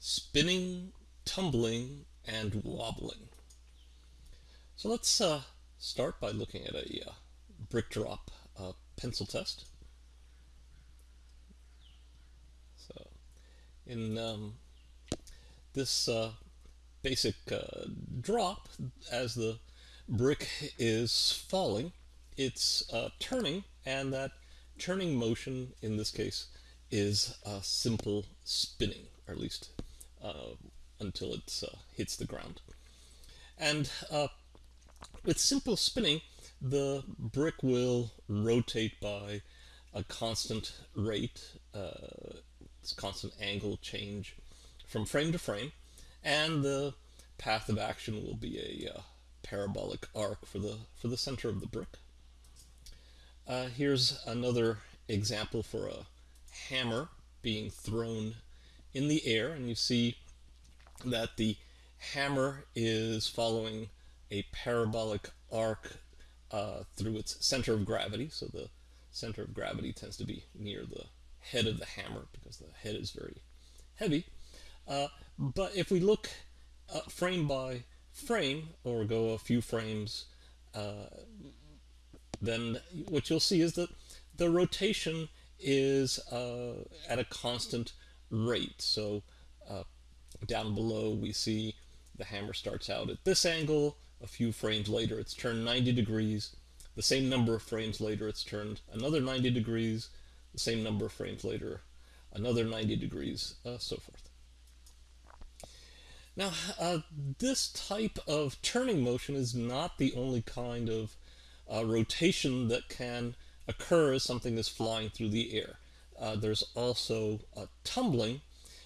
spinning, tumbling, and wobbling. So let's uh, start by looking at a uh, brick drop uh, pencil test. So in um, this uh, basic uh, drop, as the brick is falling, it's uh, turning, and that turning motion in this case is a simple spinning, or at least until it uh, hits the ground. And uh, with simple spinning, the brick will rotate by a constant rate, uh, constant angle change from frame to frame, and the path of action will be a uh, parabolic arc for the for the center of the brick. Uh, here's another example for a hammer being thrown in the air and you see that the hammer is following a parabolic arc uh, through its center of gravity. So the center of gravity tends to be near the head of the hammer because the head is very heavy. Uh, but if we look uh, frame by frame or go a few frames, uh, then what you'll see is that the rotation is uh, at a constant rate. So uh, down below we see the hammer starts out at this angle, a few frames later it's turned 90 degrees, the same number of frames later it's turned another 90 degrees, the same number of frames later another 90 degrees, uh, so forth. Now, uh, this type of turning motion is not the only kind of uh, rotation that can occur as something is flying through the air. Uh, there's also a tumbling,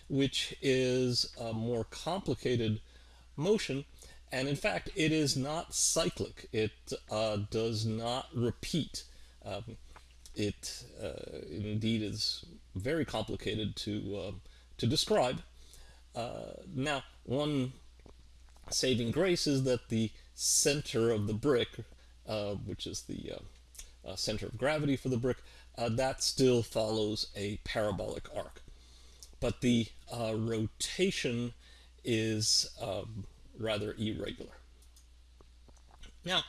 which is a more complicated motion, and in fact, it is not cyclic. It uh, does not repeat. Um, it uh, indeed is very complicated to, uh, to describe. Uh, now, one saving grace is that the center of the brick, which is the uh, center of gravity for the brick, that still follows a parabolic arc. But the rotation is um, rather irregular. Now,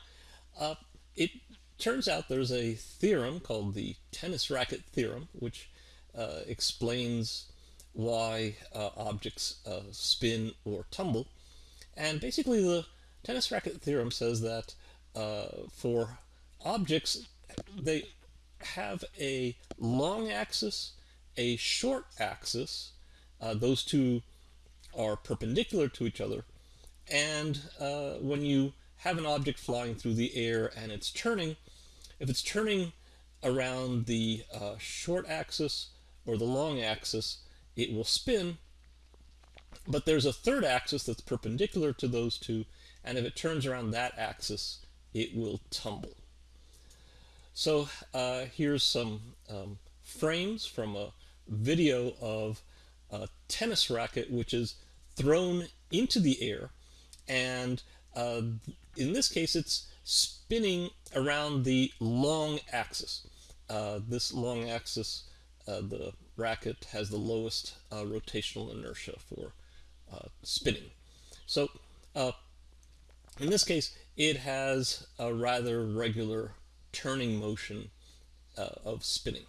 uh, it turns out there's a theorem called the tennis racket theorem, which uh, explains why uh, objects uh, spin or tumble. And basically the tennis racket theorem says that uh, for objects, they have a long axis, a short axis, uh, those two are perpendicular to each other, and uh, when you have an object flying through the air and it's turning, if it's turning around the uh, short axis or the long axis, it will spin. But there's a third axis that's perpendicular to those two, and if it turns around that axis, it will tumble. So uh, here's some um, frames from a video of a tennis racket which is thrown into the air and uh, in this case it's spinning around the long axis. Uh, this long axis, uh, the racket has the lowest uh, rotational inertia for uh, spinning. So in this case it has a rather regular turning motion of spinning.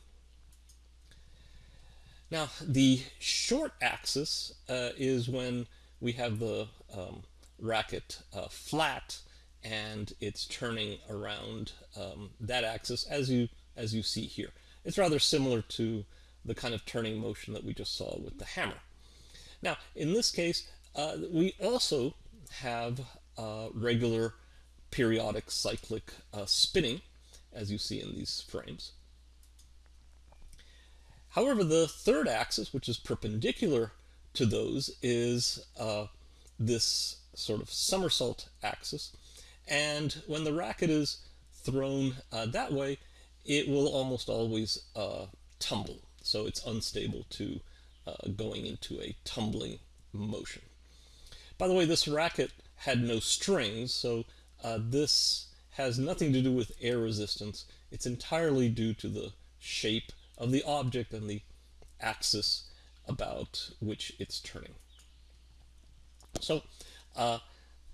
Now the short axis is when we have the um, racket uh, flat and it's turning around um, that axis as you as you see here. It's rather similar to the kind of turning motion that we just saw with the hammer. Now in this case uh, we also have uh, regular periodic cyclic uh, spinning as you see in these frames. However, the third axis, which is perpendicular to those, is uh, this sort of somersault axis. And when the racket is thrown uh, that way, it will almost always uh, tumble. So it's unstable to uh, going into a tumbling motion. By the way, this racket had no strings, so uh, this has nothing to do with air resistance. It's entirely due to the shape of the object and the axis about which it's turning. So uh,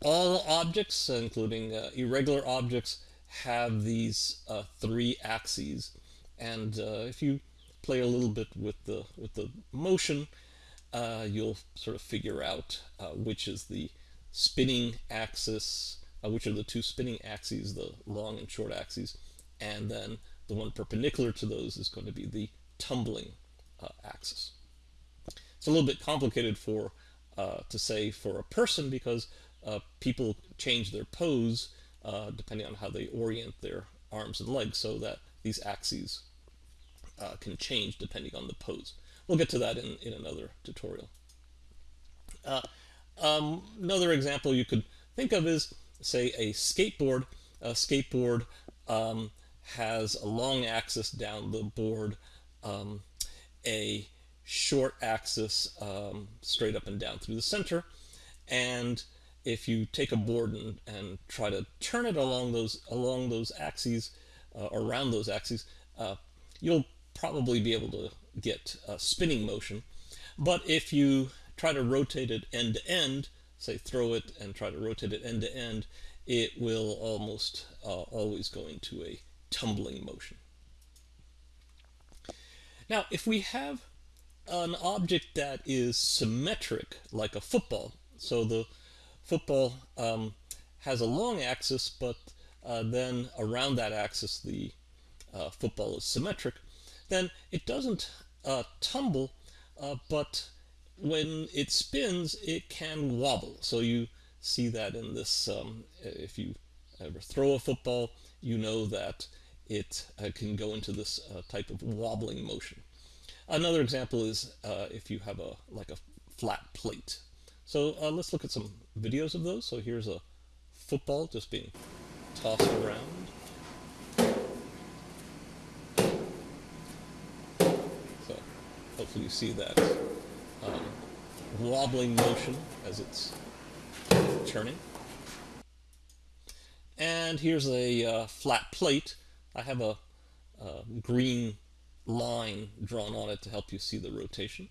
all objects, including uh, irregular objects, have these uh, three axes. And uh, if you play a little bit with the with the motion, uh, you'll sort of figure out uh, which is the spinning axis, which are the two spinning axes, the long and short axes, and then the one perpendicular to those is going to be the tumbling axis. It's a little bit complicated for to say for a person because uh, people change their pose uh, depending on how they orient their arms and legs so that these axes uh, can change depending on the pose. We'll get to that in, in another tutorial. Uh, um, another example you could think of is, say, a skateboard. A skateboard um, has a long axis down the board, um, a short axis um, straight up and down through the center, and if you take a board and, and try to turn it along those along those axes, uh, around those axes, uh, you'll probably be able to get a spinning motion. But if you try to rotate it end to end, say throw it and try to rotate it end to end, it will almost uh, always go into a tumbling motion. Now, if we have an object that is symmetric, like a football, so the football um, has a long axis, but uh, then around that axis the uh, football is symmetric, then it doesn't uh, tumble, uh, but when it spins, it can wobble. So you see that in this, um, if you ever throw a football, you know that it uh, can go into this uh, type of wobbling motion. Another example is if you have a like a flat plate. So let's look at some videos of those. So here's a football just being tossed around. So hopefully you see that um, wobbling motion as it's turning. And here's a uh, flat plate. I have a, a green line drawn on it to help you see the rotation.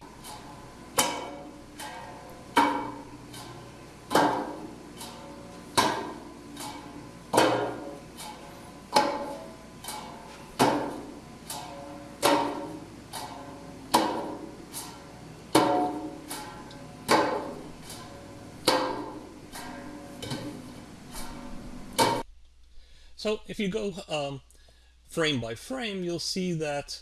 So if you go um, frame by frame, you'll see that,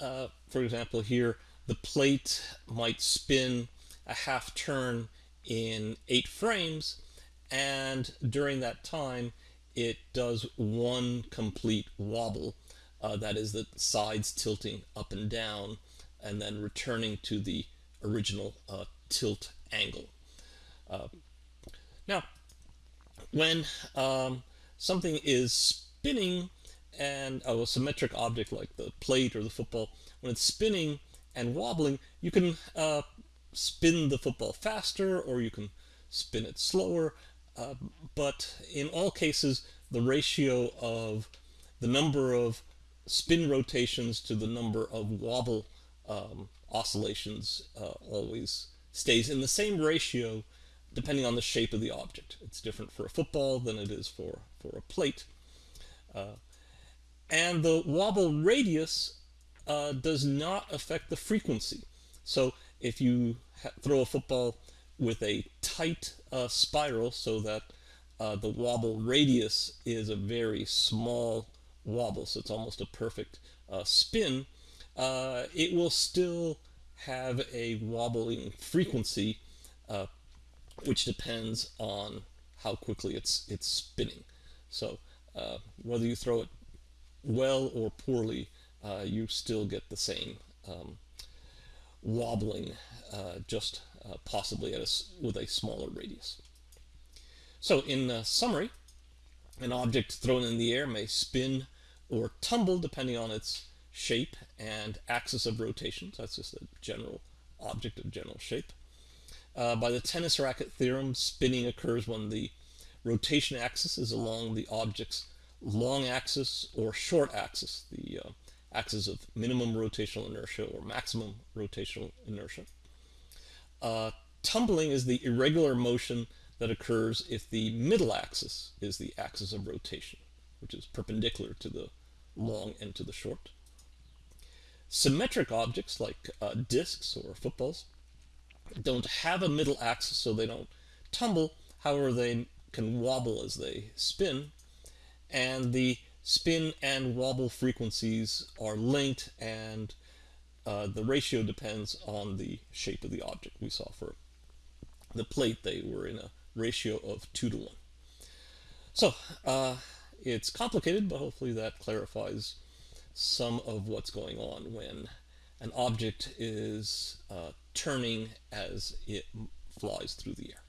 uh, for example, here, the plate might spin a half turn in eight frames, and during that time, it does one complete wobble. Uh, that is the sides tilting up and down, and then returning to the original uh, tilt angle. Uh, now, when um, something is spinning and oh, a symmetric object like the plate or the football, when it's spinning and wobbling, you can uh, spin the football faster or you can spin it slower. Uh, but in all cases, the ratio of the number of spin rotations to the number of wobble um, oscillations uh, always stays in the same ratio depending on the shape of the object. It's different for a football than it is for, for a plate. Uh, and the wobble radius uh, does not affect the frequency. So if you throw a football with a tight uh, spiral so that uh, the wobble radius is a very small wobble, so it's almost a perfect uh, spin, uh, it will still have a wobbling frequency which depends on how quickly it's it's spinning. So uh, whether you throw it well or poorly, uh, you still get the same um, wobbling, uh, just uh, possibly a, with a smaller radius. So in summary, an object thrown in the air may spin or tumble depending on its shape and axis of rotation. So that's just a general object of general shape. Uh, by the tennis racket theorem, spinning occurs when the rotation axis is along the object's long axis or short axis, the uh, axis of minimum rotational inertia or maximum rotational inertia. Uh, tumbling is the irregular motion that occurs if the middle axis is the axis of rotation, which is perpendicular to the long and to the short. Symmetric objects like uh, discs or footballs don't have a middle axis so they don't tumble, however they can wobble as they spin, and the spin and wobble frequencies are linked and uh, the ratio depends on the shape of the object. We saw for the plate they were in a ratio of 2 to 1. So uh, it's complicated, but hopefully that clarifies some of what's going on when an object is uh, turning as it flies through the air.